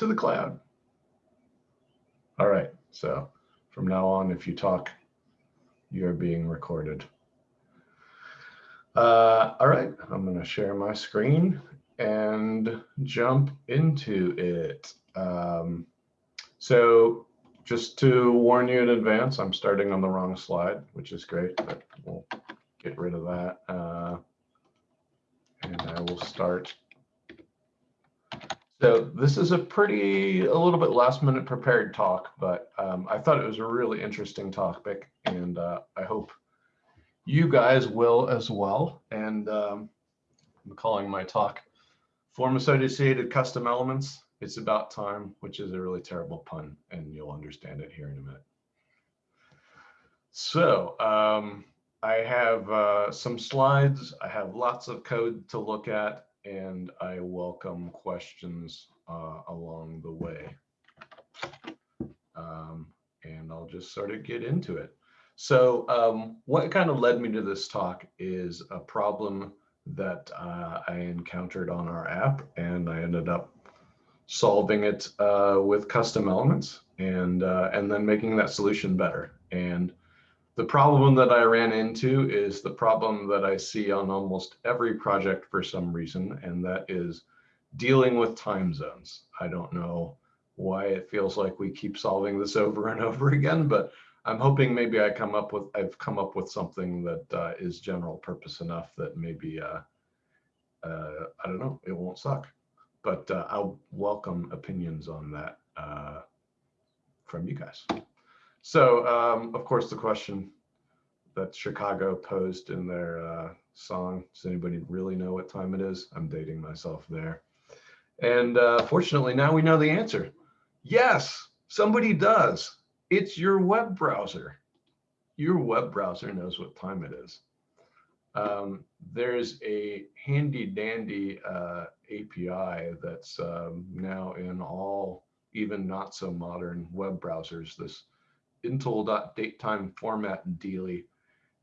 to the cloud. All right, so from now on, if you talk, you're being recorded. Uh, all right, I'm gonna share my screen and jump into it. Um, so just to warn you in advance, I'm starting on the wrong slide, which is great, but we'll get rid of that. Uh, and I will start. So this is a pretty, a little bit last minute prepared talk, but um, I thought it was a really interesting topic and uh, I hope you guys will as well. And um, I'm calling my talk Form Associated Custom Elements. It's about time, which is a really terrible pun and you'll understand it here in a minute. So um, I have uh, some slides. I have lots of code to look at, and I welcome questions uh, along the way. Um, and I'll just sort of get into it. So um, what kind of led me to this talk is a problem that uh, I encountered on our app, and I ended up solving it uh, with custom elements and uh, and then making that solution better. And the problem that I ran into is the problem that I see on almost every project for some reason, and that is dealing with time zones. I don't know why it feels like we keep solving this over and over again, but I'm hoping maybe I come up with I've come up with something that uh, is general purpose enough that maybe uh, uh, I don't know it won't suck, but uh, I'll welcome opinions on that uh, from you guys. So, um, of course, the question that Chicago posed in their uh, song, does anybody really know what time it is? I'm dating myself there. And uh, fortunately, now we know the answer. Yes, somebody does. It's your web browser. Your web browser knows what time it is. Um, there's a handy dandy uh, API that's um, now in all even not so modern web browsers. This Intl.DateTimeFormat dealy,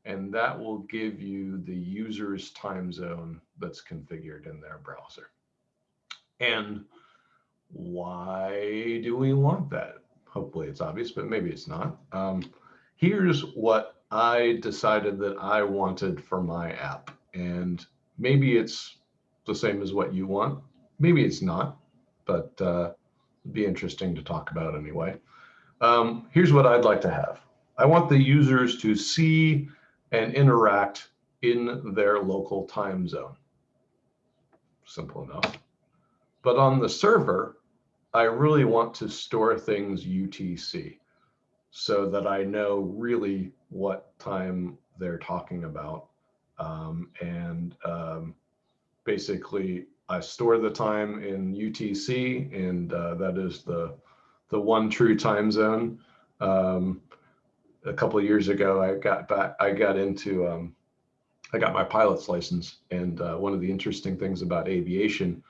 and that will give you the user's time zone that's configured in their browser. And why do we want that? Hopefully it's obvious, but maybe it's not. Um, here's what I decided that I wanted for my app. And maybe it's the same as what you want. Maybe it's not, but uh, it'd be interesting to talk about anyway. Um, here's what I'd like to have. I want the users to see and interact in their local time zone. Simple enough. But on the server, I really want to store things UTC so that I know really what time they're talking about. Um, and um, basically, I store the time in UTC, and uh, that is the the one true time zone. Um, a couple of years ago, I got back, I got into, um, I got my pilot's license. And uh, one of the interesting things about aviation,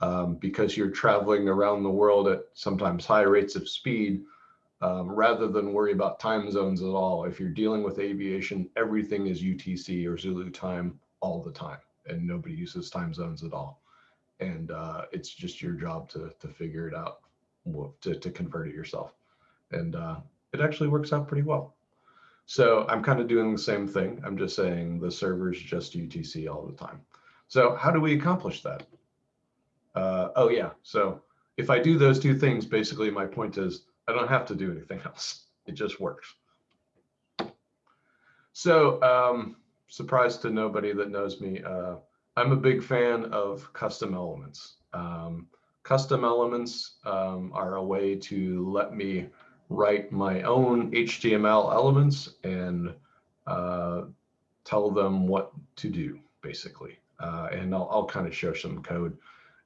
um, because you're traveling around the world at sometimes high rates of speed, um, rather than worry about time zones at all. If you're dealing with aviation, everything is UTC or Zulu time all the time, and nobody uses time zones at all. And uh, it's just your job to, to figure it out to, to convert it yourself. And uh, it actually works out pretty well. So I'm kind of doing the same thing. I'm just saying the server's just UTC all the time. So how do we accomplish that? Uh, oh yeah, so if I do those two things, basically my point is I don't have to do anything else. It just works. So um, surprise to nobody that knows me, uh, I'm a big fan of custom elements. Um, Custom elements um, are a way to let me write my own HTML elements and uh, tell them what to do, basically. Uh, and I'll, I'll kind of show some code.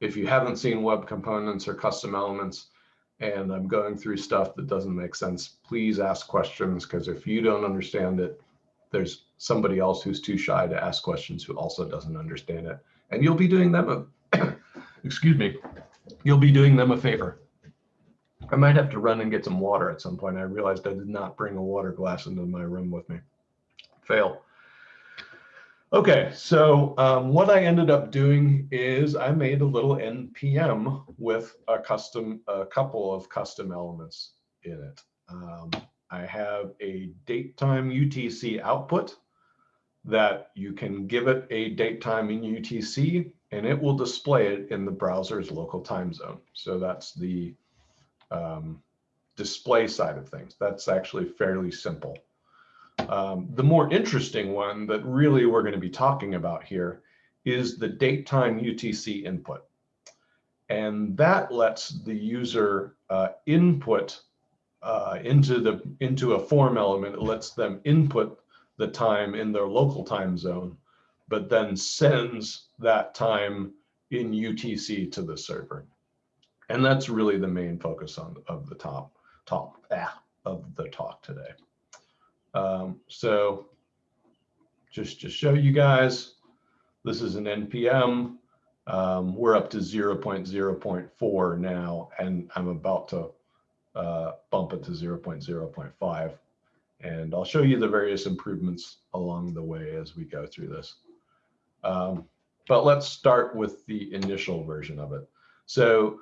If you haven't seen web components or custom elements, and I'm going through stuff that doesn't make sense, please ask questions, because if you don't understand it, there's somebody else who's too shy to ask questions who also doesn't understand it. And you'll be doing them excuse me, you'll be doing them a favor. I might have to run and get some water at some point. I realized I did not bring a water glass into my room with me. Fail. Okay, so um, what I ended up doing is I made a little NPM with a custom, a couple of custom elements in it. Um, I have a date time UTC output that you can give it a date time in UTC and it will display it in the browser's local time zone. So that's the um, display side of things. That's actually fairly simple. Um, the more interesting one that really we're going to be talking about here is the date time UTC input. And that lets the user uh, input uh, into the into a form element. It lets them input the time in their local time zone, but then sends that time in UTC to the server. And that's really the main focus on of the top top ah, of the talk today. Um, so just to show you guys, this is an NPM. Um, we're up to 0.0.4 now, and I'm about to uh, bump it to 0.0.5. And I'll show you the various improvements along the way as we go through this. Um, but let's start with the initial version of it. So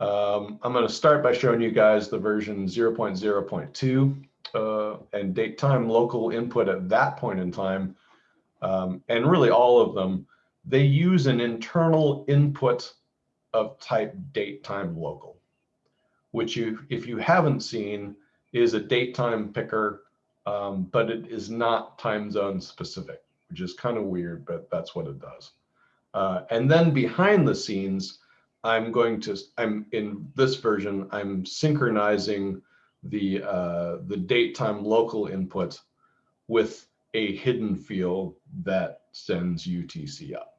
um, I'm going to start by showing you guys the version 0.0.2 uh, and date time local input at that point in time, um, and really all of them, they use an internal input of type date time local, which you, if you haven't seen, is a date time picker, um, but it is not time zone specific, which is kind of weird, but that's what it does. Uh, and then behind the scenes, I'm going to, I'm in this version, I'm synchronizing the, uh, the date time local input with a hidden field that sends UTC up.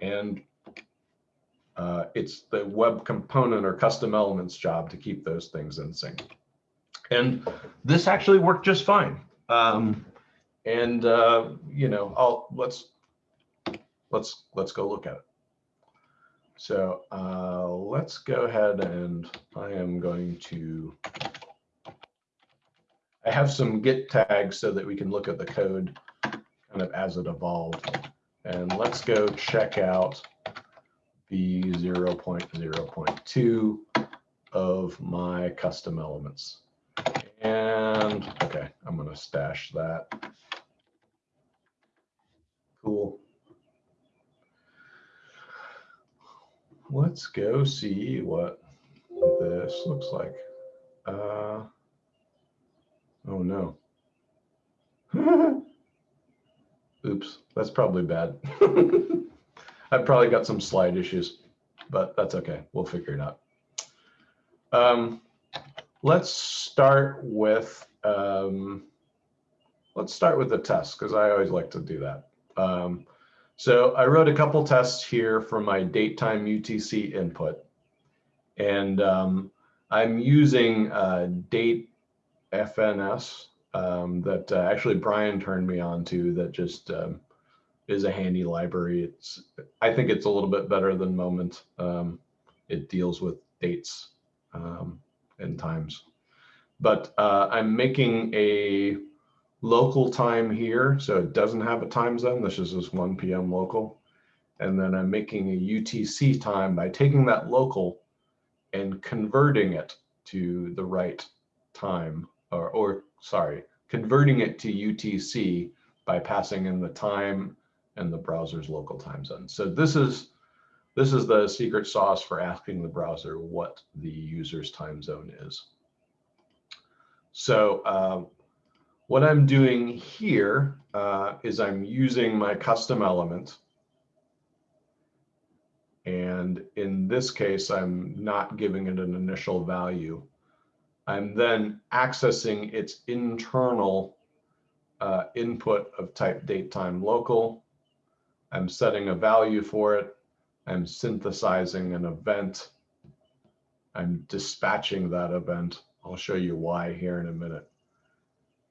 And uh, it's the web component or custom elements job to keep those things in sync. And this actually worked just fine. Um, and uh, you know, I'll let's let's let's go look at it. So uh, let's go ahead and I am going to I have some git tags so that we can look at the code kind of as it evolved. And let's go check out the 0.0.2 of my custom elements. And okay, I'm going to stash that. Cool. Let's go see what this looks like. Uh, Oh no. Oops, that's probably bad. I've probably got some slide issues, but that's okay. We'll figure it out. Um, let's start with um, let's start with the test because I always like to do that. Um, so I wrote a couple tests here for my date time UTC input, and um, I'm using uh, date FNS um, that uh, actually Brian turned me on to that just um, is a handy library. It's I think it's a little bit better than Moment. Um, it deals with dates um, and times. But uh, I'm making a local time here, so it doesn't have a time zone. This is just 1 p.m. local. And then I'm making a UTC time by taking that local and converting it to the right time or, or sorry, converting it to UTC by passing in the time and the browser's local time zone. So this is this is the secret sauce for asking the browser what the user's time zone is. So uh, what I'm doing here uh, is I'm using my custom element. And in this case, I'm not giving it an initial value. I'm then accessing its internal uh, input of type date time local. I'm setting a value for it. I'm synthesizing an event. I'm dispatching that event. I'll show you why here in a minute.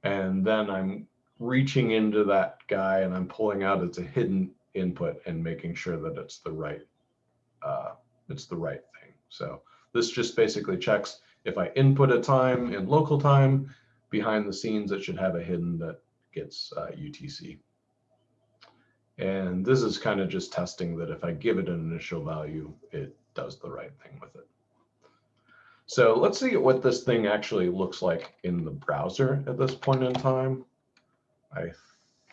And then I'm reaching into that guy and I'm pulling out it's a hidden input and making sure that it's the right uh, it's the right thing. So this just basically checks if I input a time in local time, behind the scenes, it should have a hidden that gets uh, UTC. And this is kind of just testing that if I give it an initial value, it does the right thing with it. So let's see what this thing actually looks like in the browser at this point in time. I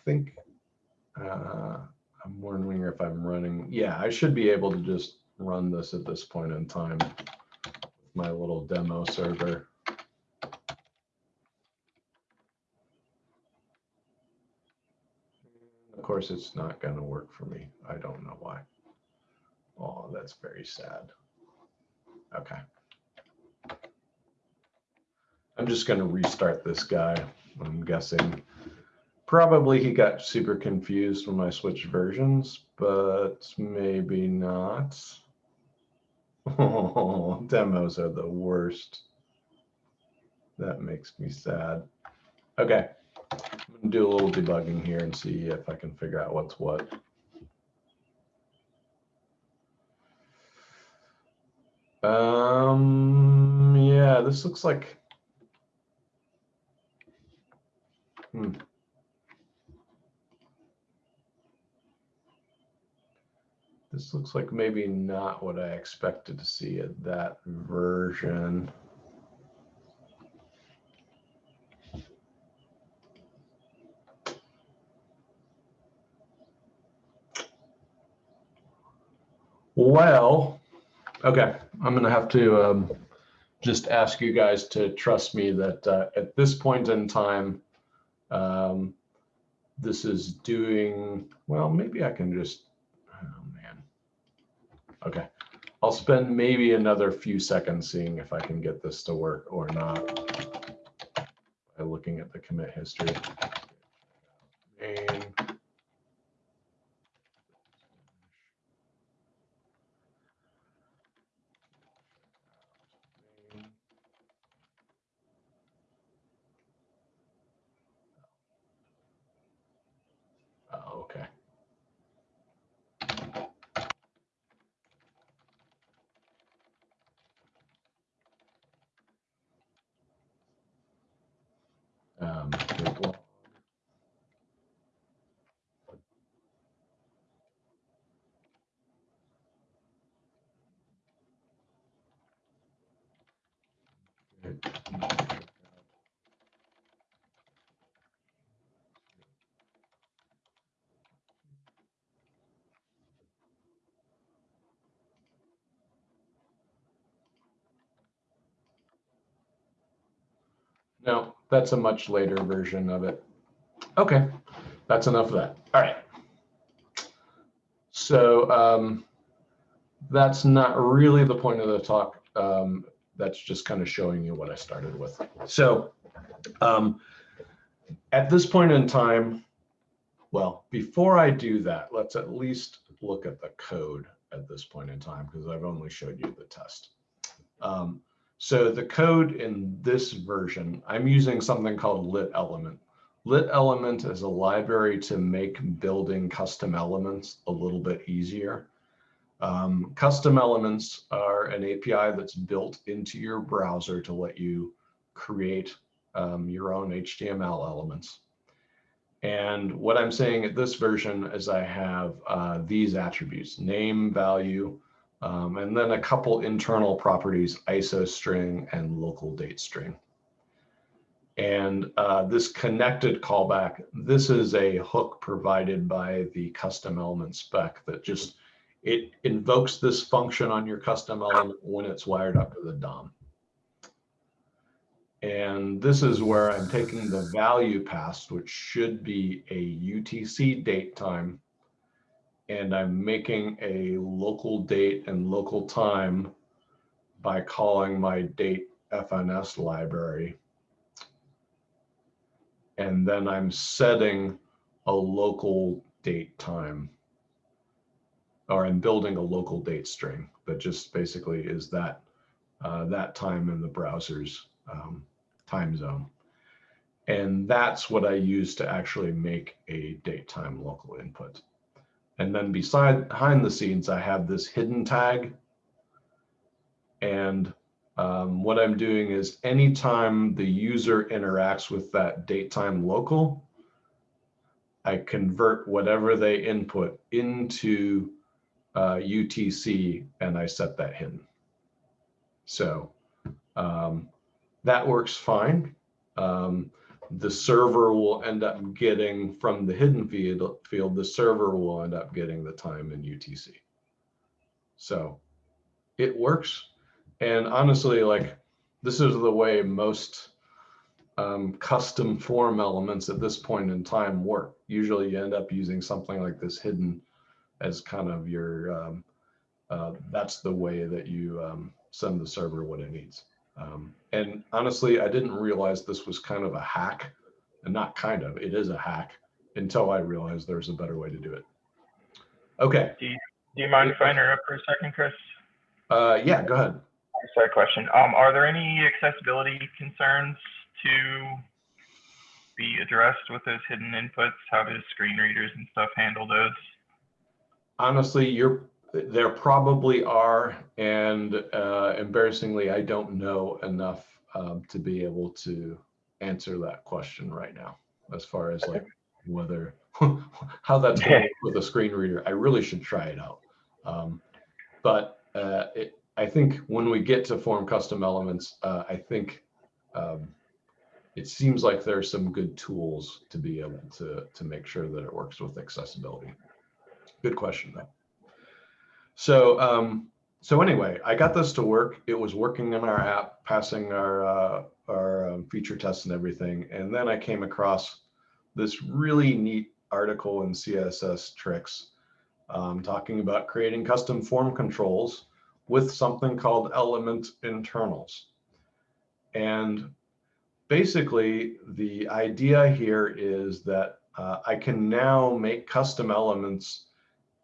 think uh, I'm wondering if I'm running. Yeah, I should be able to just run this at this point in time. My little demo server. Of course, it's not going to work for me. I don't know why. Oh, that's very sad. Okay. I'm just going to restart this guy. I'm guessing probably he got super confused when I switched versions, but maybe not. Oh, demos are the worst. That makes me sad. Okay, I'm gonna do a little debugging here and see if I can figure out what's what. Um, yeah, this looks like. This looks like maybe not what I expected to see at that version. Well, okay, I'm going to have to um, just ask you guys to trust me that uh, at this point in time, um, this is doing, well, maybe I can just Okay, I'll spend maybe another few seconds seeing if I can get this to work or not by looking at the commit history. Main. Oh, okay. Um, git log. Git No, that's a much later version of it. Okay, that's enough of that. All right. So um, that's not really the point of the talk. Um, that's just kind of showing you what I started with. So um, at this point in time, well, before I do that, let's at least look at the code at this point in time because I've only showed you the test. Um, so the code in this version, I'm using something called lit element. Lit element is a library to make building custom elements a little bit easier. Um, custom elements are an API that's built into your browser to let you create um, your own HTML elements. And what I'm saying at this version is I have uh, these attributes, name, value, um, and then a couple internal properties, ISO string and local date string. And uh, this connected callback, this is a hook provided by the custom element spec that just, it invokes this function on your custom element when it's wired up to the DOM. And this is where I'm taking the value passed, which should be a UTC date time and I'm making a local date and local time by calling my date FNS library. And then I'm setting a local date time or I'm building a local date string that just basically is that uh, that time in the browser's um, time zone. And that's what I use to actually make a date time local input. And then beside behind the scenes, I have this hidden tag. And um, what I'm doing is anytime the user interacts with that date time local, I convert whatever they input into uh, UTC and I set that hidden. So um, that works fine. Um, the server will end up getting from the hidden field, field, the server will end up getting the time in UTC. So it works. And honestly, like this is the way most um, custom form elements at this point in time work. Usually you end up using something like this hidden as kind of your, um, uh, that's the way that you um, send the server what it needs. Um, and honestly, I didn't realize this was kind of a hack and not kind of, it is a hack until I realized there's a better way to do it. Okay. Do you, do you mind if I interrupt for a second, Chris? Uh, yeah, go ahead. Sorry, question. Um, are there any accessibility concerns to be addressed with those hidden inputs? How does screen readers and stuff handle those? Honestly, you're there probably are, and uh, embarrassingly, I don't know enough um, to be able to answer that question right now. As far as like whether how that's going to with a screen reader, I really should try it out. Um, but uh, it, I think when we get to form custom elements, uh, I think um, it seems like there are some good tools to be able to to make sure that it works with accessibility. Good question though. So, um, so anyway, I got this to work. It was working in our app, passing our, uh, our um, feature tests and everything. And then I came across this really neat article in CSS Tricks um, talking about creating custom form controls with something called element internals. And basically the idea here is that uh, I can now make custom elements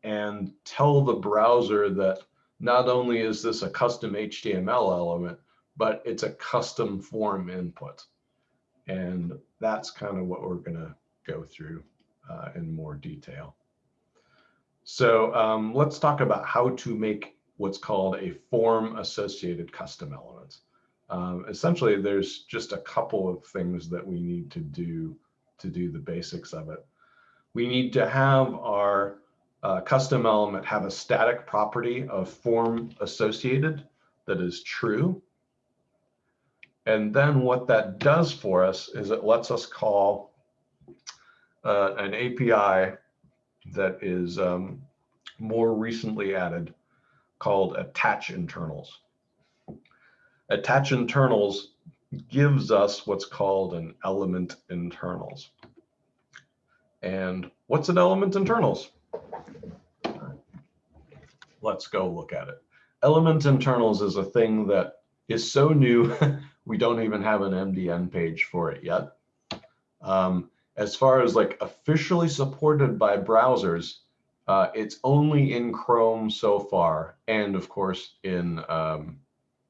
and tell the browser that not only is this a custom HTML element, but it's a custom form input. And that's kind of what we're going to go through uh, in more detail. So um, let's talk about how to make what's called a form associated custom element. Um, essentially, there's just a couple of things that we need to do to do the basics of it. We need to have our uh, custom element have a static property of form associated that is true. And then what that does for us is it lets us call uh, an API that is um, more recently added called attach internals. Attach internals gives us what's called an element internals. And what's an element internals? Let's go look at it. Element internals is a thing that is so new, we don't even have an MDN page for it yet. Um, as far as like officially supported by browsers, uh, it's only in Chrome so far, and of course in um,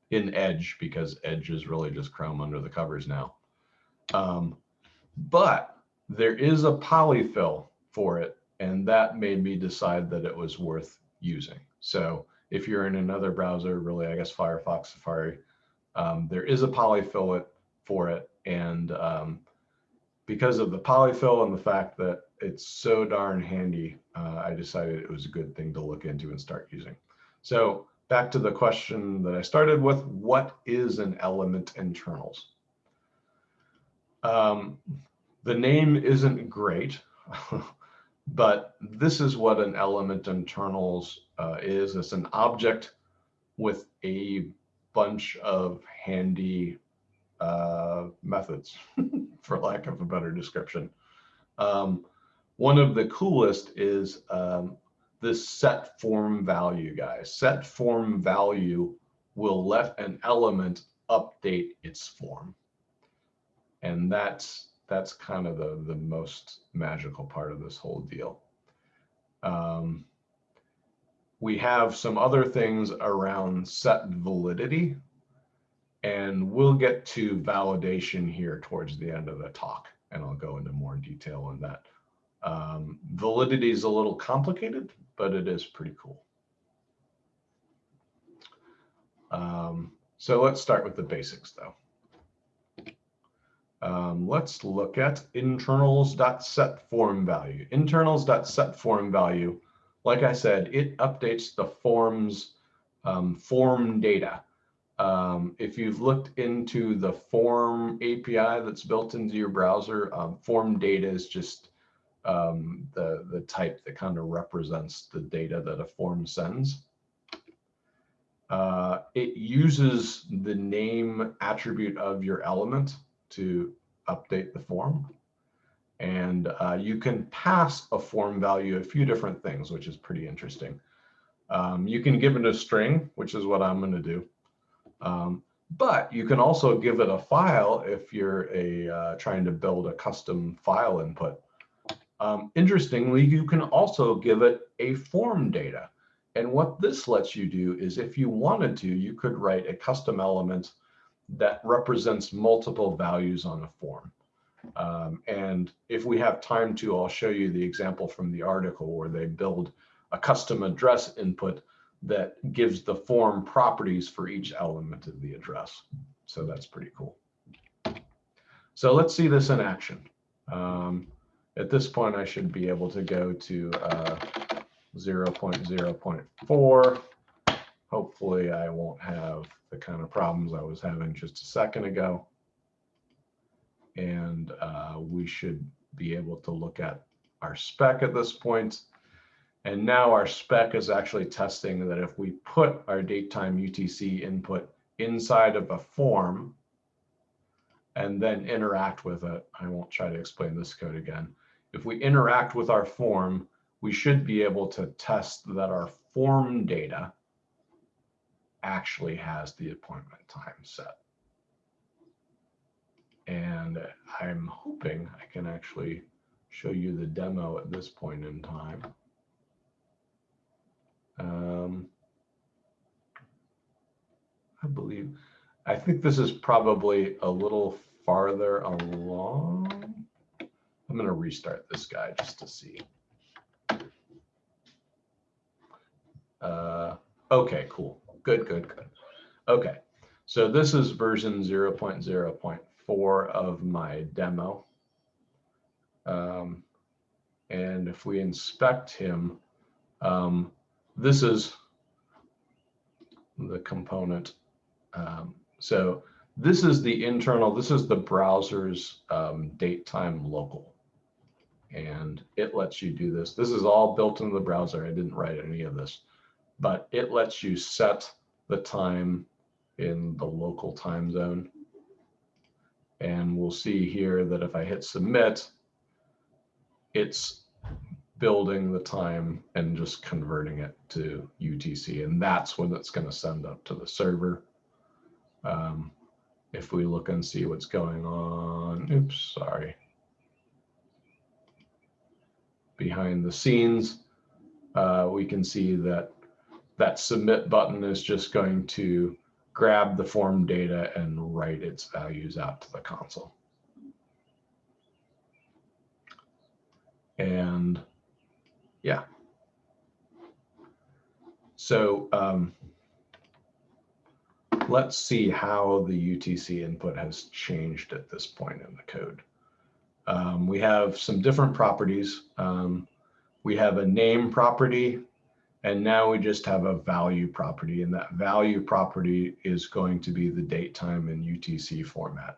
in Edge because Edge is really just Chrome under the covers now. Um, but there is a polyfill for it, and that made me decide that it was worth using. So if you're in another browser, really, I guess Firefox, Safari, um, there is a polyfill it for it. And um, because of the polyfill and the fact that it's so darn handy, uh, I decided it was a good thing to look into and start using. So back to the question that I started with, what is an element internals? Um, the name isn't great. But this is what an element internals uh, is. It's an object with a bunch of handy uh, methods, for lack of a better description. Um, one of the coolest is um, this set form value, guys. Set form value will let an element update its form. And that's that's kind of the, the most magical part of this whole deal. Um, we have some other things around set validity, and we'll get to validation here towards the end of the talk, and I'll go into more detail on that. Um, validity is a little complicated, but it is pretty cool. Um, so let's start with the basics though. Um, let's look at internals.setFormValue. form value. Internals.set form value, like I said, it updates the forms um, form data. Um, if you've looked into the form API that's built into your browser, um, form data is just um, the, the type that kind of represents the data that a form sends. Uh, it uses the name attribute of your element to update the form. And uh, you can pass a form value a few different things, which is pretty interesting. Um, you can give it a string, which is what I'm going to do. Um, but you can also give it a file if you're a uh, trying to build a custom file input. Um, interestingly, you can also give it a form data. And what this lets you do is if you wanted to, you could write a custom element that represents multiple values on a form. Um, and if we have time to, I'll show you the example from the article where they build a custom address input that gives the form properties for each element of the address. So that's pretty cool. So let's see this in action. Um, at this point, I should be able to go to uh, 0.0.4. Hopefully I won't have the kind of problems I was having just a second ago. And uh, we should be able to look at our spec at this point. And now our spec is actually testing that if we put our datetime UTC input inside of a form and then interact with it, I won't try to explain this code again. If we interact with our form, we should be able to test that our form data actually has the appointment time set. And I'm hoping I can actually show you the demo at this point in time. Um, I believe, I think this is probably a little farther along. I'm going to restart this guy just to see. Uh, okay, cool. Good, good, good. Okay, so this is version 0.0.4 of my demo. Um, and if we inspect him, um, this is the component. Um, so this is the internal, this is the browser's um, date time local. And it lets you do this. This is all built into the browser. I didn't write any of this but it lets you set the time in the local time zone. And we'll see here that if I hit submit, it's building the time and just converting it to UTC. And that's when it's going to send up to the server. Um, if we look and see what's going on, oops, sorry. Behind the scenes, uh, we can see that that submit button is just going to grab the form data and write its values out to the console. And yeah. So um, let's see how the UTC input has changed at this point in the code. Um, we have some different properties. Um, we have a name property and now we just have a value property and that value property is going to be the date time in UTC format.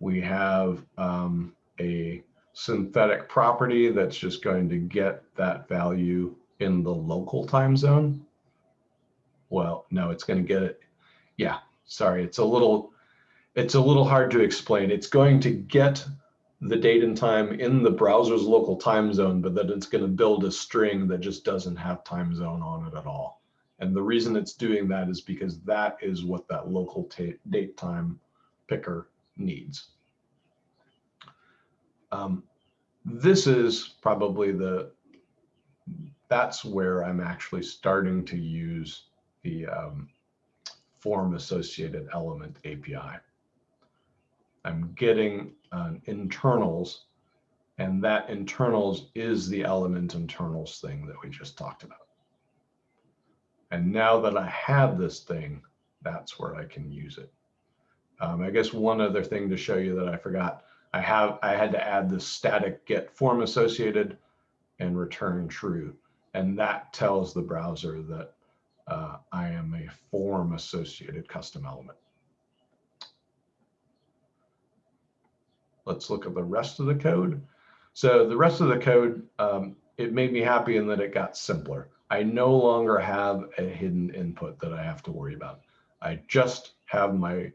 We have um, a synthetic property that's just going to get that value in the local time zone. Well, no, it's going to get it. Yeah, sorry, it's a little, it's a little hard to explain. It's going to get the date and time in the browser's local time zone, but that it's going to build a string that just doesn't have time zone on it at all. And the reason it's doing that is because that is what that local date time picker needs. Um, this is probably the, that's where I'm actually starting to use the um, form associated element API. I'm getting uh, internals, and that internals is the element internals thing that we just talked about. And now that I have this thing, that's where I can use it. Um, I guess one other thing to show you that I forgot, I have, I had to add the static get form associated and return true. And that tells the browser that uh, I am a form associated custom element. Let's look at the rest of the code. So the rest of the code, um, it made me happy in that it got simpler. I no longer have a hidden input that I have to worry about. I just have my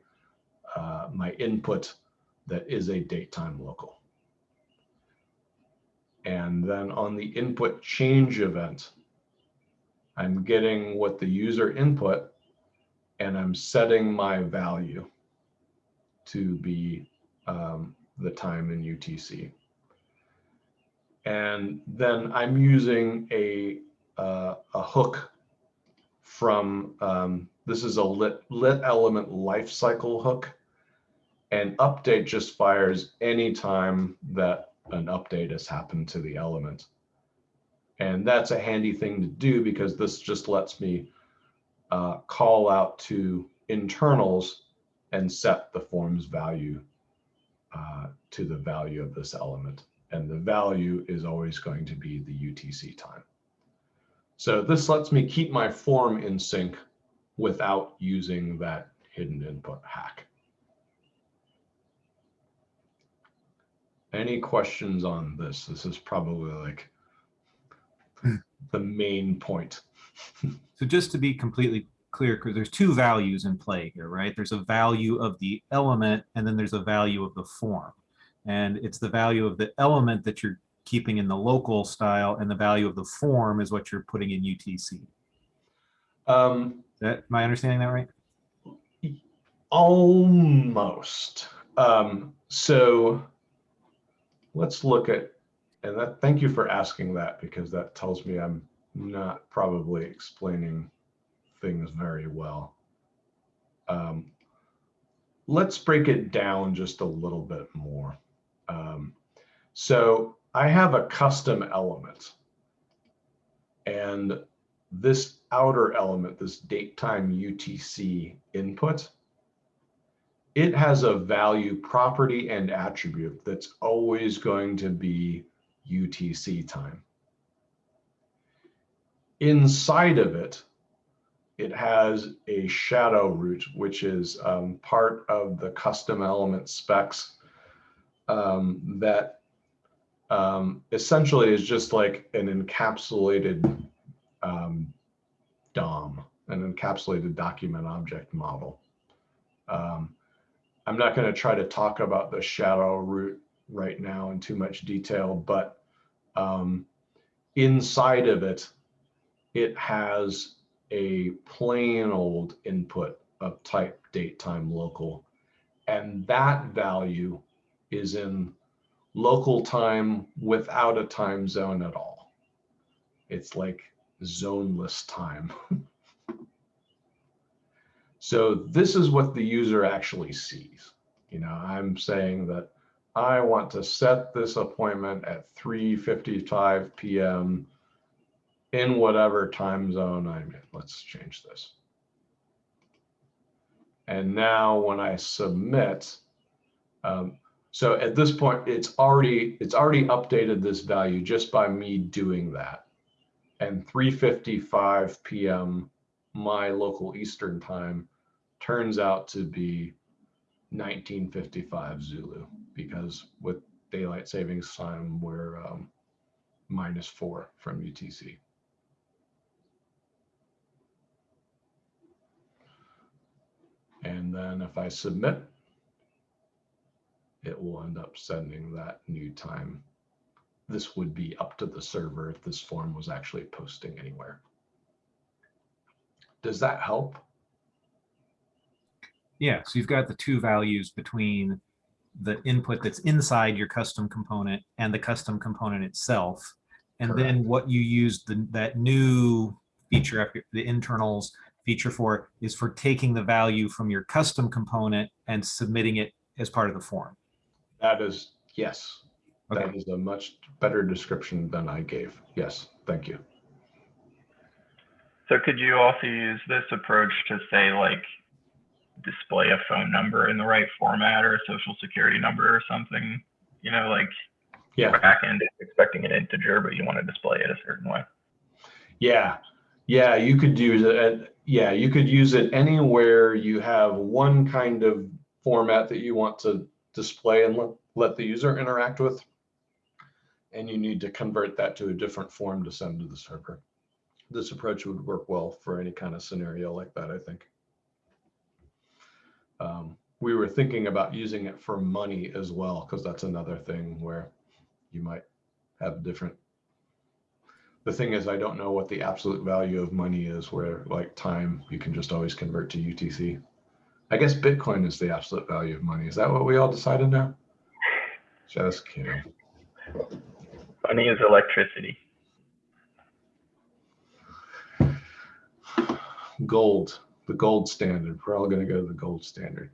uh, my input that is a date time local. And then on the input change event, I'm getting what the user input and I'm setting my value to be um, the time in UTC. And then I'm using a, uh, a hook from, um, this is a lit, lit element lifecycle hook. And update just fires anytime that an update has happened to the element. And that's a handy thing to do because this just lets me uh, call out to internals and set the form's value uh, to the value of this element. And the value is always going to be the UTC time. So this lets me keep my form in sync without using that hidden input hack. Any questions on this? This is probably like the main point. So just to be completely clear, because there's two values in play here, right? There's a value of the element and then there's a value of the form. And it's the value of the element that you're keeping in the local style and the value of the form is what you're putting in UTC. Um, that, am I understanding that right? almost. Um, so let's look at, and that, thank you for asking that because that tells me I'm not probably explaining things very well. Um, let's break it down just a little bit more. Um, so I have a custom element and this outer element, this date time UTC input, it has a value property and attribute that's always going to be UTC time. Inside of it, it has a shadow root, which is um, part of the custom element specs um, that um, essentially is just like an encapsulated um, DOM, an encapsulated document object model. Um, I'm not going to try to talk about the shadow root right now in too much detail, but um, inside of it, it has a plain old input of type date time local. And that value is in local time without a time zone at all. It's like zoneless time. so this is what the user actually sees. You know, I'm saying that I want to set this appointment at 3.55 p.m. in whatever time zone I'm in. Let's change this. And now when I submit, um, so at this point, it's already it's already updated this value just by me doing that. And 3:55 p.m. my local Eastern time turns out to be 1955 Zulu because with daylight savings time we're um, minus four from UTC. And then if I submit, it will end up sending that new time. This would be up to the server if this form was actually posting anywhere. Does that help? Yeah, so you've got the two values between the input that's inside your custom component and the custom component itself. And then what you use the, that new feature, after the internals feature for is for taking the value from your custom component and submitting it as part of the form. That is, yes, that Okay. is a much better description than I gave. Yes, thank you. So could you also use this approach to say like display a phone number in the right format or a social security number or something. You know, like Yeah. backend is expecting an integer, but you want to display it a certain way. Yeah, yeah, you could use it. Yeah, you could use it anywhere you have one kind of format that you want to display and let, let the user interact with. And you need to convert that to a different form to send to the server. This approach would work well for any kind of scenario like that, I think. Um, we were thinking about using it for money as well, because that's another thing where you might have different the thing is, I don't know what the absolute value of money is where like time, you can just always convert to UTC. I guess Bitcoin is the absolute value of money. Is that what we all decided now? Just kidding. Money is electricity. Gold, the gold standard. We're all going to go to the gold standard.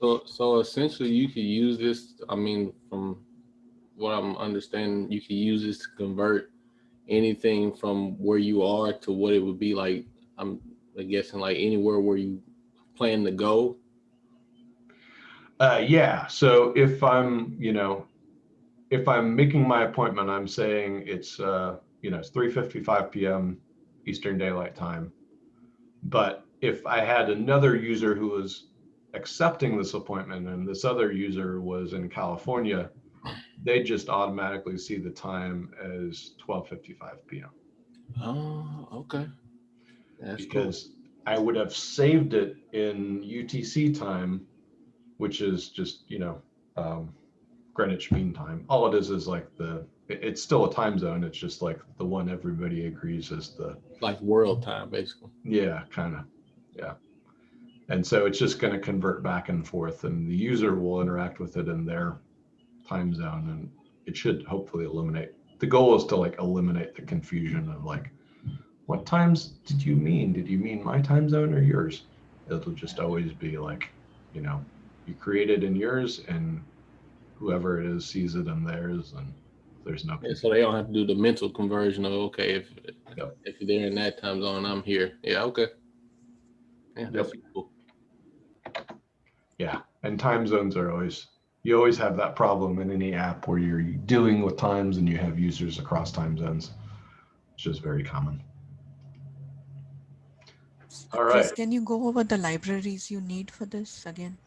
So, so essentially you could use this, I mean, from what I'm understanding, you could use this to convert anything from where you are to what it would be like, I'm guessing like anywhere where you plan to go. Uh, yeah. So if I'm, you know, if I'm making my appointment, I'm saying it's, uh, you know, it's 3:55 p.m. Eastern Daylight Time. But if I had another user who was accepting this appointment and this other user was in California, they just automatically see the time as 12:55 p.m. Oh, okay. That's cool. because I would have saved it in UTC time, which is just, you know, um, Greenwich Mean Time. All it is is like the, it's still a time zone. It's just like the one everybody agrees is the, Like world time, basically. yeah, kind of, yeah. And so it's just going to convert back and forth and the user will interact with it in their time zone and it should hopefully eliminate, the goal is to like eliminate the confusion of like, what times did you mean? Did you mean my time zone or yours? It'll just always be like, you know, you create it in yours and whoever it is sees it in theirs and there's no, Yeah, so they don't have to do the mental conversion of, okay, if, Yep. if they're in that time zone, I'm here. Yeah, okay. Yeah, that's cool. yeah. And time zones are always, you always have that problem in any app where you're dealing with times and you have users across time zones. It's just very common. All right. Chris, can you go over the libraries you need for this again?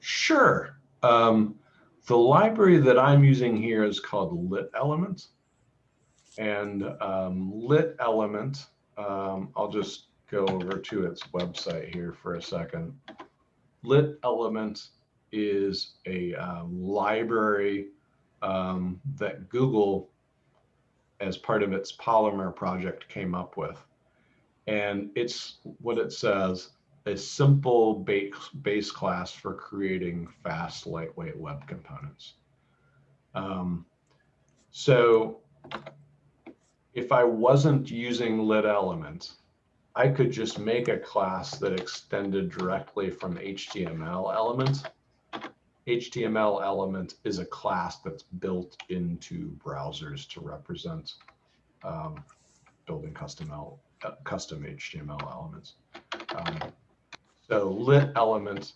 Sure. Um, the library that I'm using here is called Lit Element. And um, Lit Element, um, I'll just go over to its website here for a second. Lit Element is a um, library um, that Google, as part of its Polymer project, came up with. And it's what it says a simple base, base class for creating fast, lightweight web components. Um, so if I wasn't using lit element, I could just make a class that extended directly from HTML element. HTML element is a class that's built into browsers to represent um, building custom, L, uh, custom HTML elements. Um, so lit element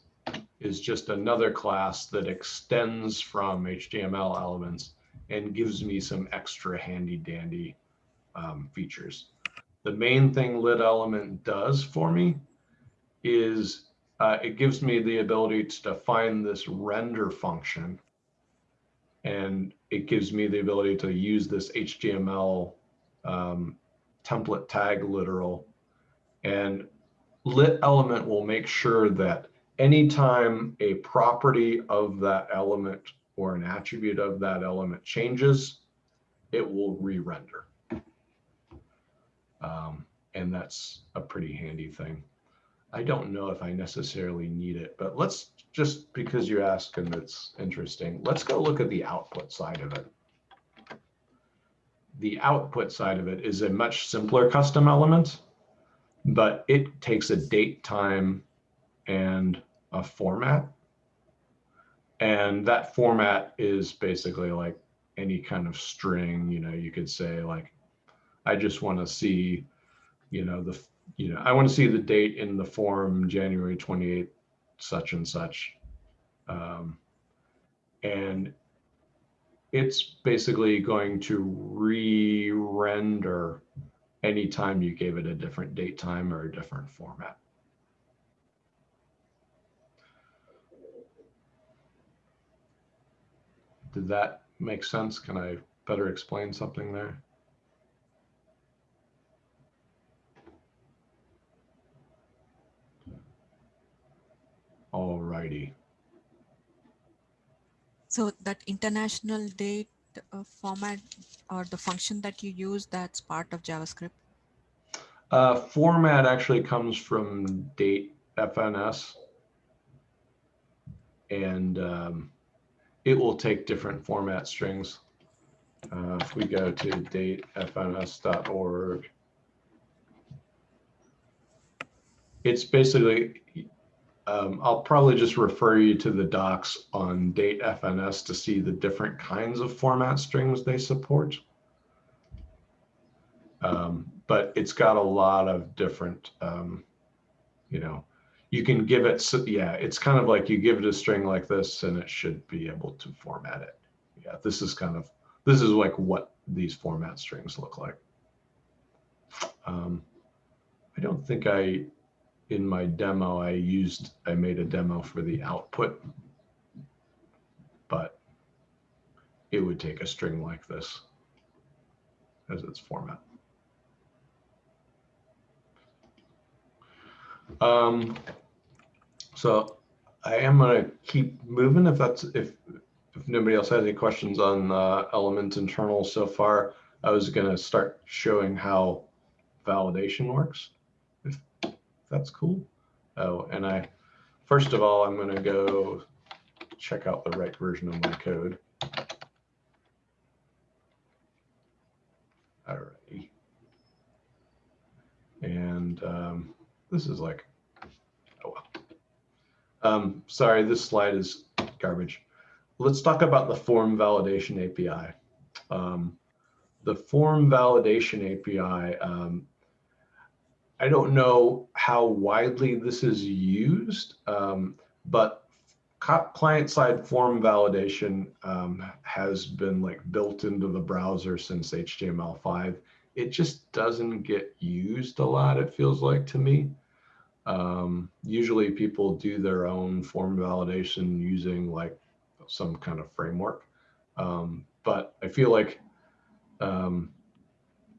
is just another class that extends from HTML elements and gives me some extra handy dandy um, features. The main thing lit element does for me is uh, it gives me the ability to define this render function. And it gives me the ability to use this HTML um, template tag literal. And lit element will make sure that anytime a property of that element or an attribute of that element changes, it will re-render. Um, and that's a pretty handy thing. I don't know if I necessarily need it, but let's just because you asked and it's interesting, let's go look at the output side of it. The output side of it is a much simpler custom element, but it takes a date, time, and a format. And that format is basically like any kind of string, you know, you could say like, I just want to see, you know, the, you know, I want to see the date in the form January 28th, such and such. Um, and it's basically going to re-render anytime you gave it a different date time or a different format. Did that make sense? Can I better explain something there? All righty. So that international date uh, format or the function that you use, that's part of JavaScript. Uh, format actually comes from date FNS. And um, it will take different format strings. Uh, if we go to date-fns.org, it's basically, um, I'll probably just refer you to the docs on date-fns to see the different kinds of format strings they support. Um, but it's got a lot of different, um, you know, you can give it, yeah, it's kind of like you give it a string like this and it should be able to format it. Yeah, this is kind of, this is like what these format strings look like. Um, I don't think I, in my demo, I used, I made a demo for the output. But it would take a string like this as its format. Um, so I am gonna keep moving if that's, if, if nobody else has any questions on, uh, element internal so far, I was gonna start showing how validation works. That's cool. Oh, and I, first of all, I'm gonna go check out the right version of my code. Alrighty. And, um, this is like, oh well. Um, sorry, this slide is garbage. Let's talk about the form validation API. Um, the form validation API, um, I don't know how widely this is used, um, but client-side form validation um, has been like built into the browser since HTML5 it just doesn't get used a lot, it feels like to me. Um, usually people do their own form validation using like some kind of framework. Um, but I feel like, um,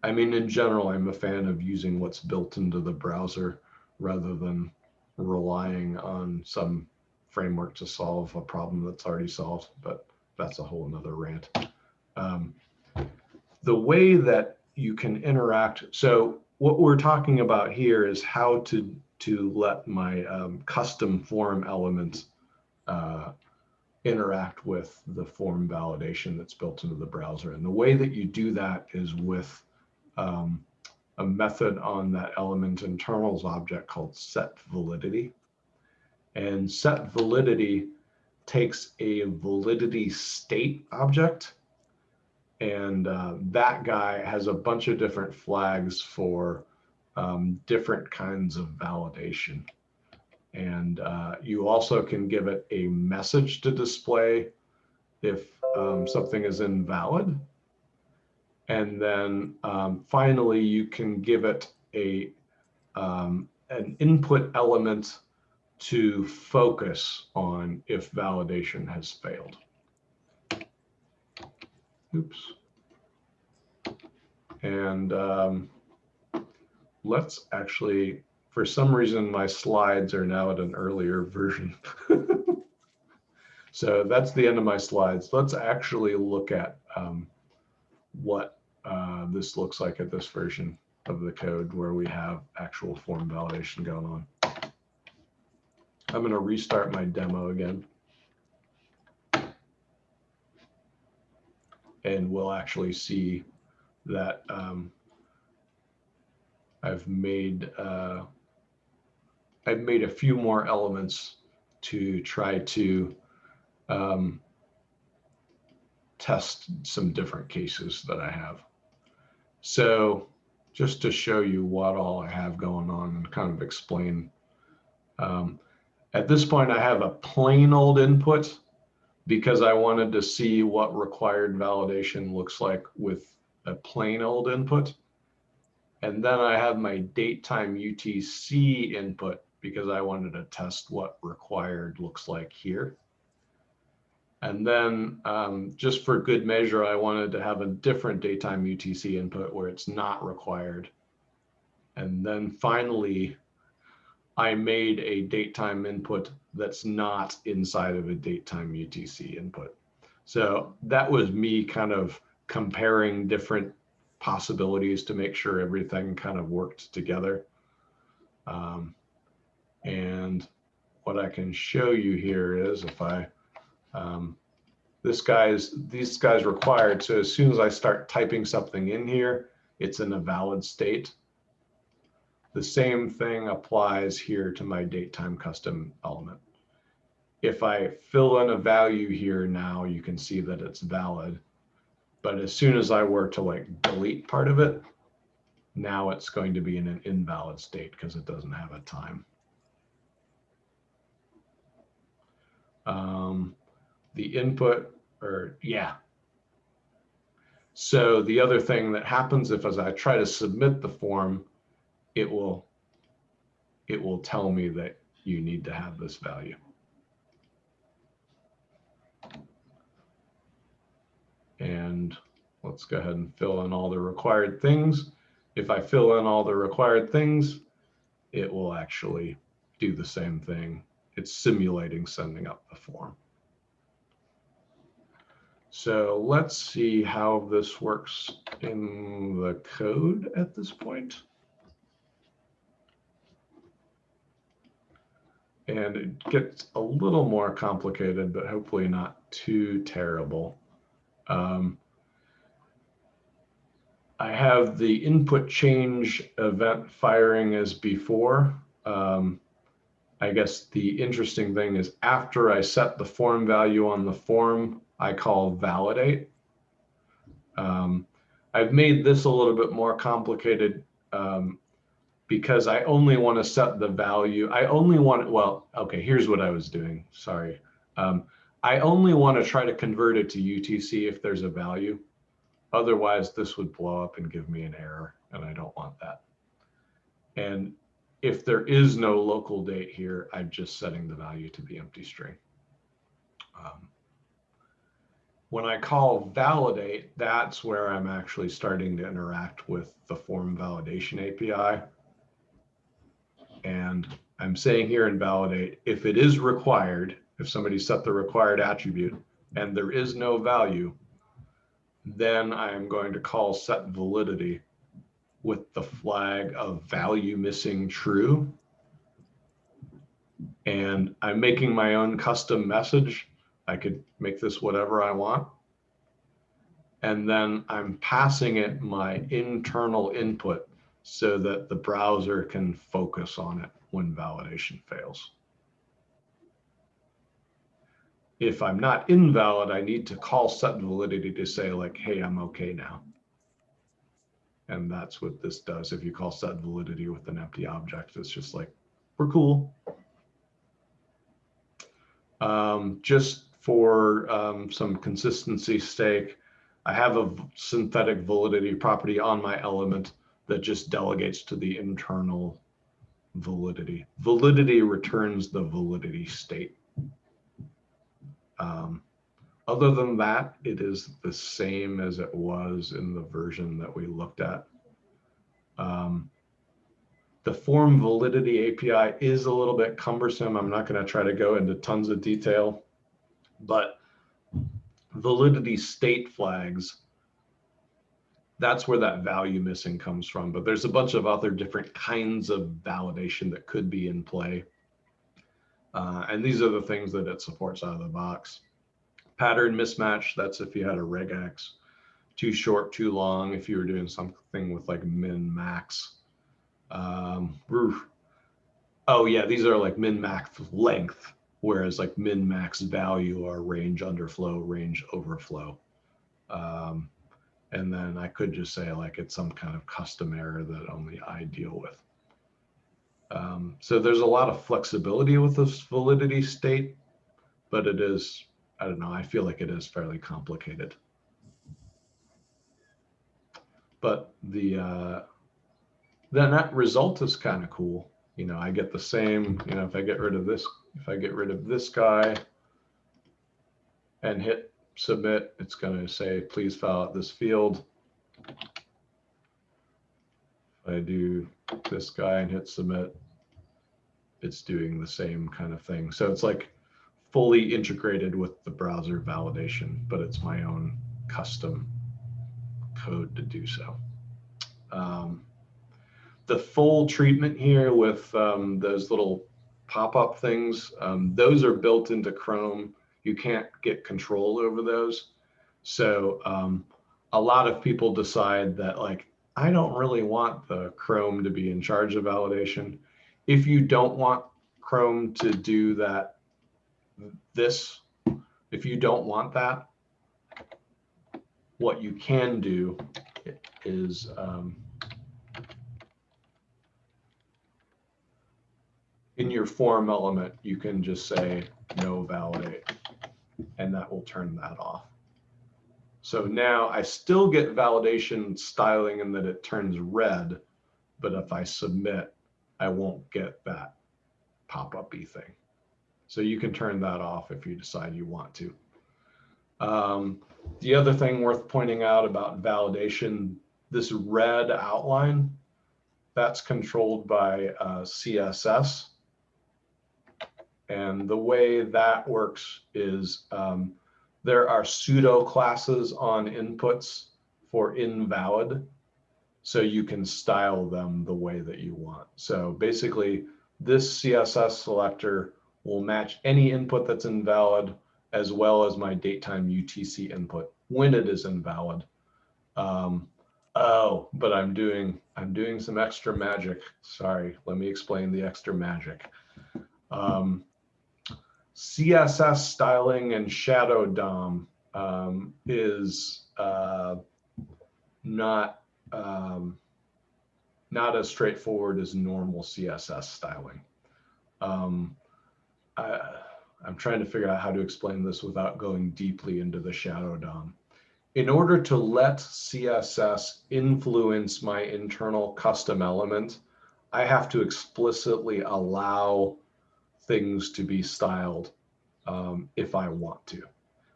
I mean, in general, I'm a fan of using what's built into the browser rather than relying on some framework to solve a problem that's already solved, but that's a whole nother rant. Um, the way that you can interact. So what we're talking about here is how to to let my um, custom form elements uh, interact with the form validation that's built into the browser. And the way that you do that is with um, a method on that element internals object called set validity. And set validity takes a validity state object and uh, that guy has a bunch of different flags for um, different kinds of validation. And uh, you also can give it a message to display if um, something is invalid. And then um, finally, you can give it a um, an input element to focus on if validation has failed. Oops. And um, let's actually, for some reason, my slides are now at an earlier version. so that's the end of my slides. Let's actually look at um, what uh, this looks like at this version of the code where we have actual form validation going on. I'm going to restart my demo again. and we'll actually see that um, I've made uh, I've made a few more elements to try to um, test some different cases that I have. So just to show you what all I have going on and kind of explain. Um, At this point, I have a plain old input because I wanted to see what required validation looks like with a plain old input. And then I have my date time UTC input because I wanted to test what required looks like here. And then um, just for good measure, I wanted to have a different date time UTC input where it's not required. And then finally, I made a date time input that's not inside of a date time UTC input. So that was me kind of comparing different possibilities to make sure everything kind of worked together. Um, and what I can show you here is if I, um, this guy's, these guys required. So as soon as I start typing something in here, it's in a valid state. The same thing applies here to my date time custom element. If I fill in a value here now, you can see that it's valid. But as soon as I were to like delete part of it, now it's going to be in an invalid state because it doesn't have a time. Um, the input or yeah. So the other thing that happens if as I try to submit the form, it will it will tell me that you need to have this value. And let's go ahead and fill in all the required things. If I fill in all the required things, it will actually do the same thing. It's simulating sending up the form. So let's see how this works in the code at this point. And it gets a little more complicated, but hopefully not too terrible. Um, I have the input change event firing as before. Um, I guess the interesting thing is after I set the form value on the form, I call validate. Um, I've made this a little bit more complicated um, because I only want to set the value. I only want, well, okay, here's what I was doing. Sorry. Um, I only want to try to convert it to UTC if there's a value. Otherwise, this would blow up and give me an error, and I don't want that. And if there is no local date here, I'm just setting the value to the empty string. Um, when I call validate, that's where I'm actually starting to interact with the form validation API. And I'm saying here in validate, if it is required, if somebody set the required attribute and there is no value, then I am going to call set validity with the flag of value missing true. And I'm making my own custom message. I could make this whatever I want. And then I'm passing it my internal input so that the browser can focus on it when validation fails. If I'm not invalid, I need to call set validity to say like, hey, I'm okay now. And that's what this does. If you call set validity with an empty object, it's just like, we're cool. Um, just for um, some consistency stake. I have a synthetic validity property on my element that just delegates to the internal validity. Validity returns the validity state. Um, other than that, it is the same as it was in the version that we looked at. Um, the form validity API is a little bit cumbersome. I'm not going to try to go into tons of detail, but validity state flags, that's where that value missing comes from. But there's a bunch of other different kinds of validation that could be in play. Uh, and these are the things that it supports out of the box. Pattern mismatch, that's if you had a regex. Too short, too long, if you were doing something with like min max. Um, oh yeah, these are like min max length, whereas like min max value are range underflow, range overflow. Um, and then I could just say like it's some kind of custom error that only I deal with. Um, so there's a lot of flexibility with this validity state, but it is, I don't know, I feel like it is fairly complicated. But the, uh, the net result is kind of cool. You know, I get the same, you know, if I get rid of this, if I get rid of this guy and hit submit, it's going to say, please fill out this field. If I do this guy and hit submit, it's doing the same kind of thing. So it's like fully integrated with the browser validation, but it's my own custom code to do so. Um, the full treatment here with um, those little pop-up things, um, those are built into Chrome. You can't get control over those. So um, a lot of people decide that like, I don't really want the Chrome to be in charge of validation. If you don't want Chrome to do that, this, if you don't want that, what you can do is um, in your form element, you can just say no validate, and that will turn that off. So now I still get validation styling in that it turns red, but if I submit, I won't get that pop-up-y thing. So you can turn that off if you decide you want to. Um, the other thing worth pointing out about validation, this red outline, that's controlled by uh, CSS. And the way that works is um, there are pseudo classes on inputs for invalid. So you can style them the way that you want. So basically this CSS selector will match any input that's invalid as well as my datetime UTC input when it is invalid. Um, oh, but I'm doing I'm doing some extra magic. Sorry, let me explain the extra magic. Um, CSS styling and shadow DOM um, is uh, not um, not as straightforward as normal CSS styling. Um, I, I'm trying to figure out how to explain this without going deeply into the shadow DOM. In order to let CSS influence my internal custom element, I have to explicitly allow things to be styled um, if I want to.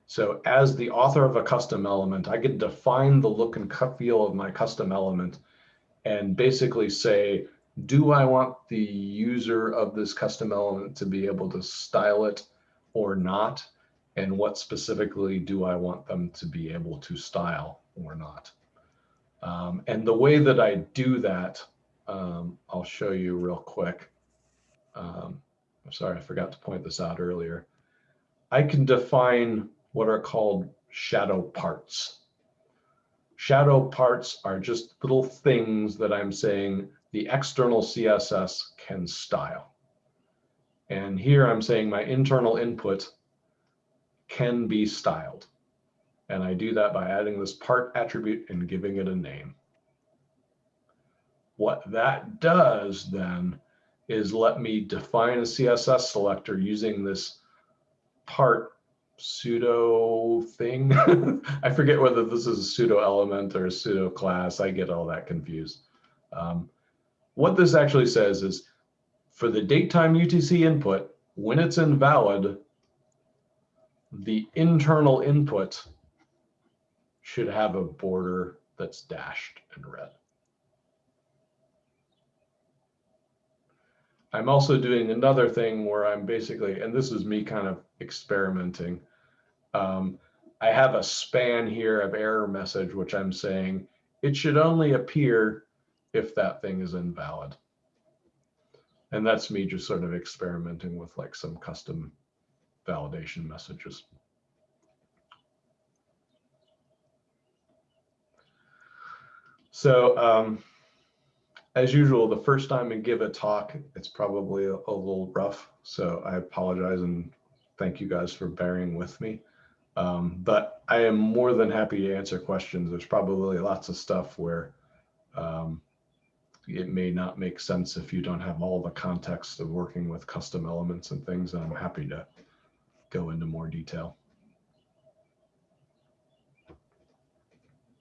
So as the author of a custom element, I can define the look and feel of my custom element and basically say, do I want the user of this custom element to be able to style it or not? And what specifically do I want them to be able to style or not? Um, and the way that I do that, um, I'll show you real quick. Um, I'm sorry, I forgot to point this out earlier. I can define what are called shadow parts. Shadow parts are just little things that I'm saying the external CSS can style. And here I'm saying my internal input can be styled. And I do that by adding this part attribute and giving it a name. What that does then is let me define a CSS selector using this part pseudo thing. I forget whether this is a pseudo element or a pseudo class. I get all that confused. Um, what this actually says is for the datetime UTC input, when it's invalid, the internal input should have a border that's dashed in red. I'm also doing another thing where I'm basically, and this is me kind of experimenting. Um, I have a span here of error message, which I'm saying it should only appear if that thing is invalid. And that's me just sort of experimenting with like some custom validation messages. So um, as usual, the first time I give a talk, it's probably a, a, little rough. So I apologize and thank you guys for bearing with me. Um, but I am more than happy to answer questions. There's probably lots of stuff where um, it may not make sense if you don't have all the context of working with custom elements and things. And I'm happy to go into more detail.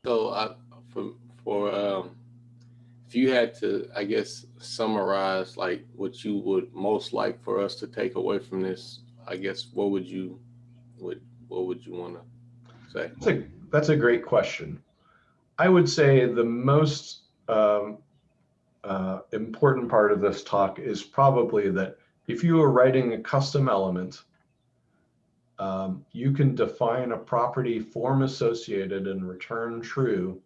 So I, for, for, um, if you had to, I guess, summarize like what you would most like for us to take away from this, I guess, what would you, what, what would you want to say? That's a, that's a great question. I would say the most um, uh, important part of this talk is probably that if you are writing a custom element, um, you can define a property form associated and return true.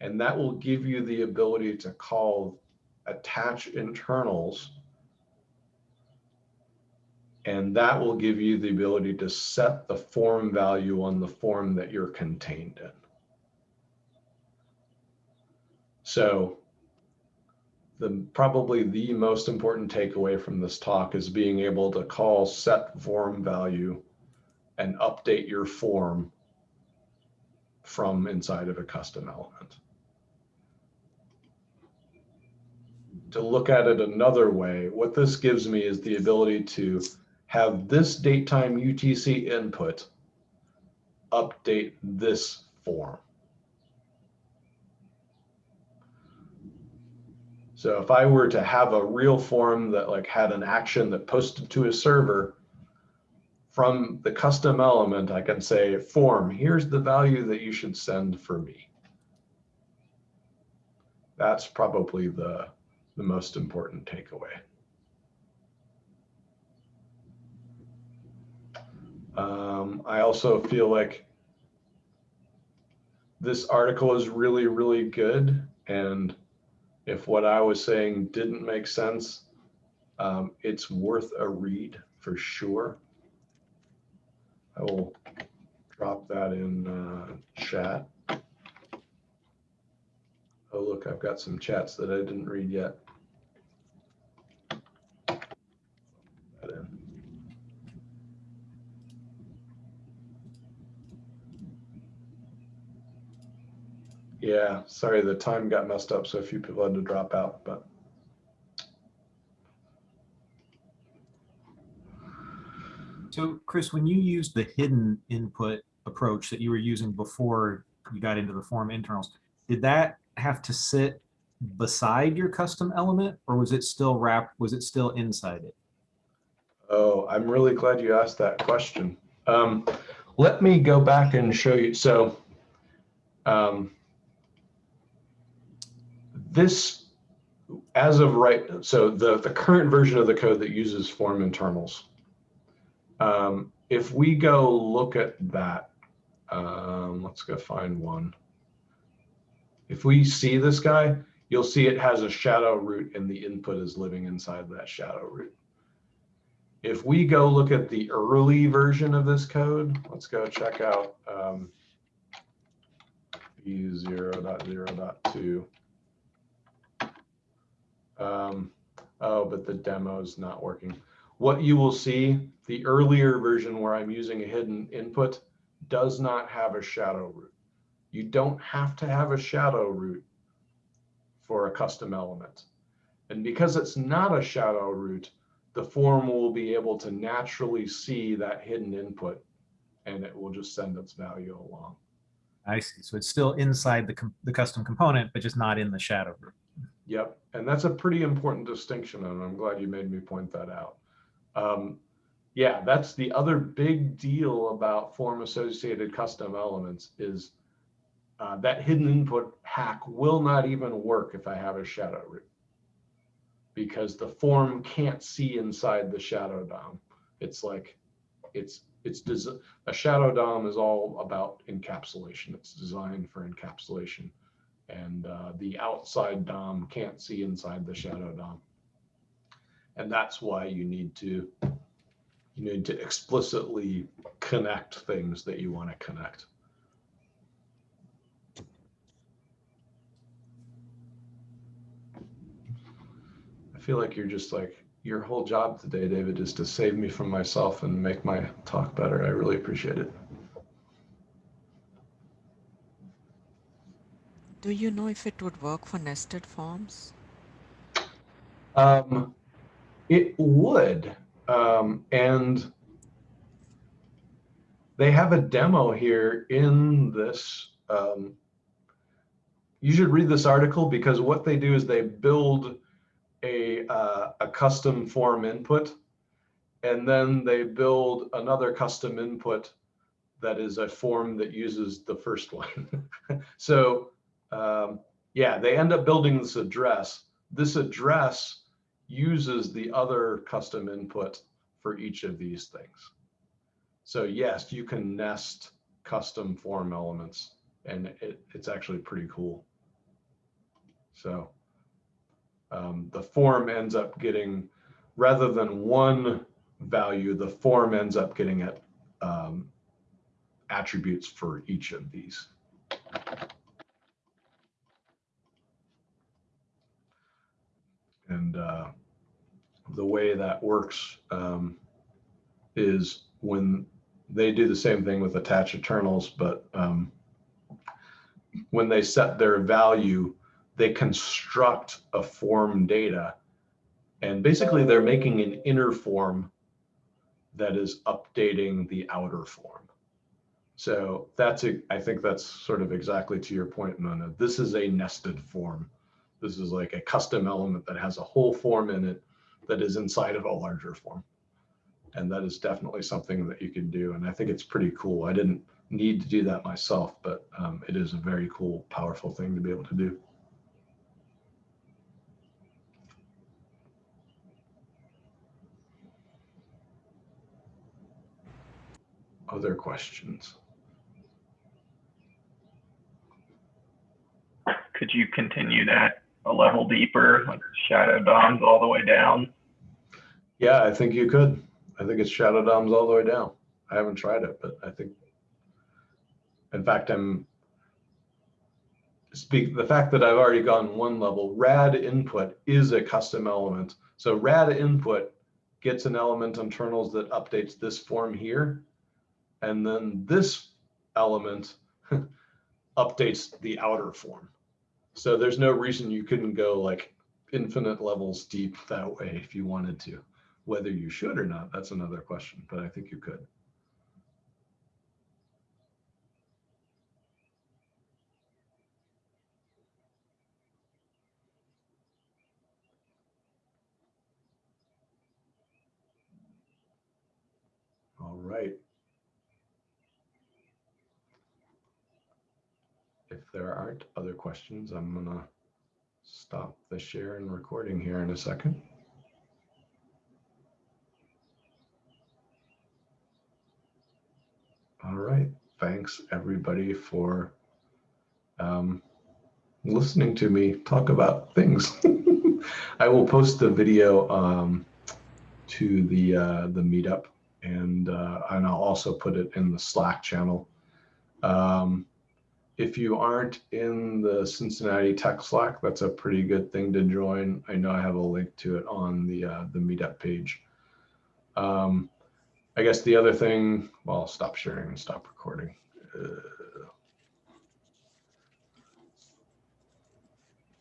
And that will give you the ability to call attach internals. And that will give you the ability to set the form value on the form that you're contained in. So the probably the most important takeaway from this talk is being able to call set form value and update your form from inside of a custom element. To look at it another way, what this gives me is the ability to have this date time UTC input update this form. So if I were to have a real form that like had an action that posted to a server from the custom element, I can say form, here's the value that you should send for me. That's probably the, the most important takeaway. Um, I also feel like this article is really, really good. And if what I was saying didn't make sense, um, it's worth a read for sure. I will drop that in uh, chat. Oh, look, I've got some chats that I didn't read yet. Yeah, sorry, the time got messed up, so a few people had to drop out, but. So Chris, when you used the hidden input approach that you were using before you got into the form internals, did that have to sit beside your custom element or was it still wrapped, was it still inside it? Oh, I'm really glad you asked that question. Um, let me go back and show you. So um, this, as of right, so the, the current version of the code that uses form internals, um, if we go look at that, um, let's go find one. If we see this guy, you'll see it has a shadow root and the input is living inside that shadow root. If we go look at the early version of this code, let's go check out um, v0.0.2. Um, oh, but the demo is not working. What you will see, the earlier version where I'm using a hidden input does not have a shadow root. You don't have to have a shadow root for a custom element. And because it's not a shadow root, the form will be able to naturally see that hidden input and it will just send its value along. I see. So it's still inside the, the custom component, but just not in the shadow root. Yep, and that's a pretty important distinction, and I'm glad you made me point that out. Um, yeah, that's the other big deal about form associated custom elements is uh, that hidden input hack will not even work if I have a shadow root because the form can't see inside the shadow DOM. It's like it's it's a shadow DOM is all about encapsulation. It's designed for encapsulation, and uh, the outside DOM can't see inside the shadow DOM, and that's why you need to you need to explicitly connect things that you want to connect. I feel like you're just like your whole job today, David, is to save me from myself and make my talk better. I really appreciate it. Do you know if it would work for nested forms? Um, it would, um, and they have a demo here in this. Um, you should read this article because what they do is they build a uh, a custom form input, and then they build another custom input that is a form that uses the first one. so um, yeah, they end up building this address. This address uses the other custom input for each of these things. So yes, you can nest custom form elements and it, it's actually pretty cool. So um, the form ends up getting, rather than one value, the form ends up getting it um, attributes for each of these. And uh, the way that works um, is when they do the same thing with attach internals, but um, when they set their value, they construct a form data. And basically they're making an inner form that is updating the outer form. So that's, a, I think that's sort of exactly to your point, Mona. This is a nested form. This is like a custom element that has a whole form in it that is inside of a larger form. And that is definitely something that you can do. And I think it's pretty cool. I didn't need to do that myself, but um, it is a very cool, powerful thing to be able to do. Other questions? Could you continue that a level deeper, like shadow DOMs all the way down? Yeah, I think you could. I think it's shadow DOMs all the way down. I haven't tried it, but I think, in fact, I'm speak the fact that I've already gone one level. Rad input is a custom element. So rad input gets an element internals that updates this form here, and then this element updates the outer form. So there's no reason you couldn't go like infinite levels deep that way if you wanted to. Whether you should or not, that's another question, but I think you could. All right. If there aren't other questions, I'm gonna stop the share and recording here in a second. All right, thanks everybody for um, listening to me talk about things. I will post the video um, to the uh, the meetup, and uh, and I'll also put it in the Slack channel. Um, if you aren't in the Cincinnati Tech Slack, that's a pretty good thing to join. I know I have a link to it on the uh, the meetup page. Um, I guess the other thing, well, stop sharing and stop recording. Uh,